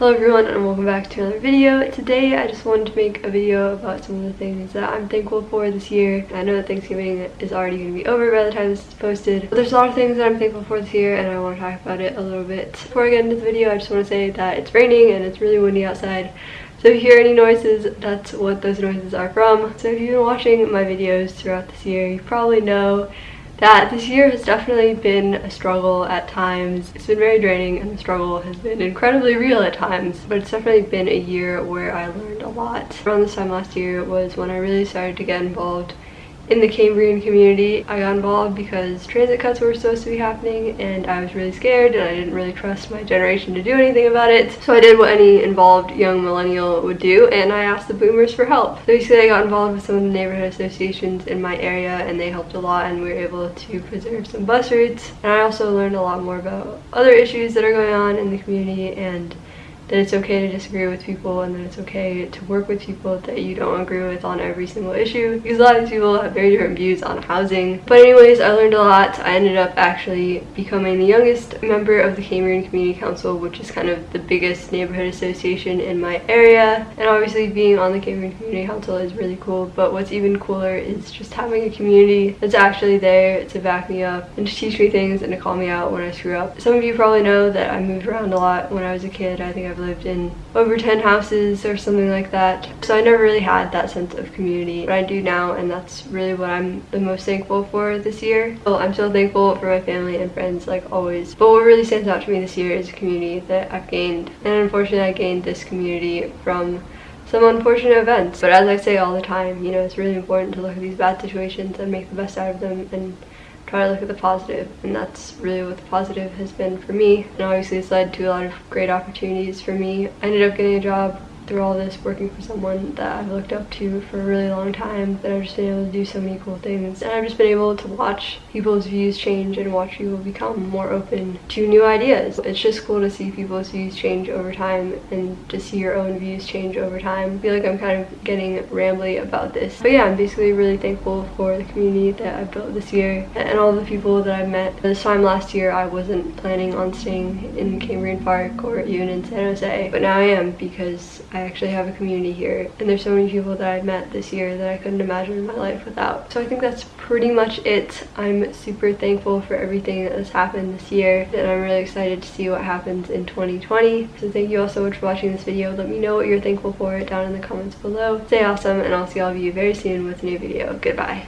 Hello everyone and welcome back to another video. Today I just wanted to make a video about some of the things that I'm thankful for this year. I know that Thanksgiving is already going to be over by the time this is posted, but there's a lot of things that I'm thankful for this year and I want to talk about it a little bit. Before I get into the video I just want to say that it's raining and it's really windy outside. So if you hear any noises, that's what those noises are from. So if you've been watching my videos throughout this year, you probably know that this year has definitely been a struggle at times. It's been very draining and the struggle has been incredibly real at times, but it's definitely been a year where I learned a lot. Around this time last year was when I really started to get involved in the Cambrian community. I got involved because transit cuts were supposed to be happening and I was really scared and I didn't really trust my generation to do anything about it. So I did what any involved young millennial would do and I asked the boomers for help. So basically I got involved with some of the neighborhood associations in my area and they helped a lot and we were able to preserve some bus routes. And I also learned a lot more about other issues that are going on in the community and that it's okay to disagree with people and that it's okay to work with people that you don't agree with on every single issue because a lot of these people have very different views on housing. But anyways, I learned a lot. I ended up actually becoming the youngest member of the Cambrian Community Council, which is kind of the biggest neighborhood association in my area. And obviously being on the Cambrian Community Council is really cool, but what's even cooler is just having a community that's actually there to back me up and to teach me things and to call me out when I screw up. Some of you probably know that I moved around a lot when I was a kid. I think I've lived in over 10 houses or something like that. So I never really had that sense of community, but I do now and that's really what I'm the most thankful for this year. Well, I'm so thankful for my family and friends like always. But what really stands out to me this year is a community that I've gained. And unfortunately I gained this community from some unfortunate events. But as I say all the time, you know, it's really important to look at these bad situations and make the best out of them and try to look at the positive and that's really what the positive has been for me and obviously it's led to a lot of great opportunities for me. I ended up getting a job through all this working for someone that I've looked up to for a really long time that I've just been able to do so many cool things and I've just been able to watch people's views change and watch people become more open to new ideas. It's just cool to see people's views change over time and to see your own views change over time. I feel like I'm kind of getting rambly about this. But yeah, I'm basically really thankful for the community that I've built this year and all the people that I've met. This time last year I wasn't planning on staying in Cambrian Park or even in San Jose, but now I am because I I actually have a community here and there's so many people that I've met this year that I couldn't imagine my life without. So I think that's pretty much it. I'm super thankful for everything that has happened this year and I'm really excited to see what happens in 2020. So thank you all so much for watching this video. Let me know what you're thankful for down in the comments below. Stay awesome and I'll see all of you very soon with a new video. Goodbye.